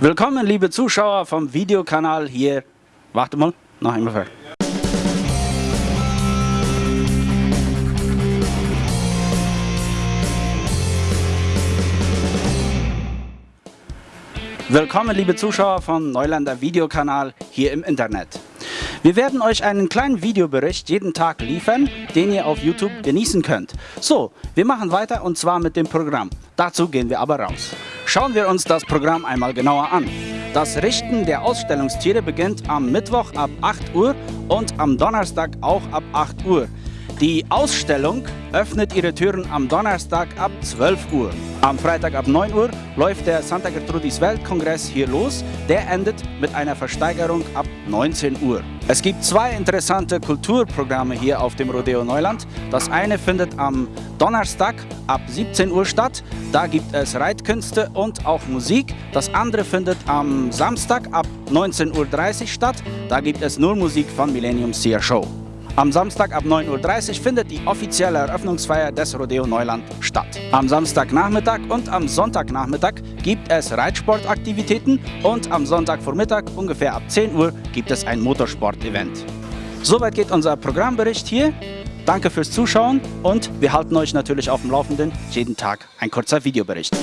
Willkommen liebe Zuschauer vom Videokanal hier. Warte mal, noch einmal. Willkommen liebe Zuschauer vom Neuländer Videokanal hier im Internet. Wir werden euch einen kleinen Videobericht jeden Tag liefern, den ihr auf YouTube genießen könnt. So, wir machen weiter und zwar mit dem Programm. Dazu gehen wir aber raus. Schauen wir uns das Programm einmal genauer an. Das Richten der Ausstellungstiere beginnt am Mittwoch ab 8 Uhr und am Donnerstag auch ab 8 Uhr. Die Ausstellung öffnet ihre Türen am Donnerstag ab 12 Uhr. Am Freitag ab 9 Uhr läuft der Santa Gertrudis Weltkongress hier los. Der endet mit einer Versteigerung ab 19 Uhr. Es gibt zwei interessante Kulturprogramme hier auf dem Rodeo Neuland. Das eine findet am Donnerstag ab 17 Uhr statt. Da gibt es Reitkünste und auch Musik. Das andere findet am Samstag ab 19.30 Uhr statt. Da gibt es nur Musik von Millennium Seer Show. Am Samstag ab 9.30 Uhr findet die offizielle Eröffnungsfeier des Rodeo Neuland statt. Am Samstagnachmittag und am Sonntagnachmittag gibt es Reitsportaktivitäten und am Sonntagvormittag ungefähr ab 10 Uhr gibt es ein Motorsport-Event. Soweit geht unser Programmbericht hier. Danke fürs Zuschauen und wir halten euch natürlich auf dem Laufenden. Jeden Tag ein kurzer Videobericht.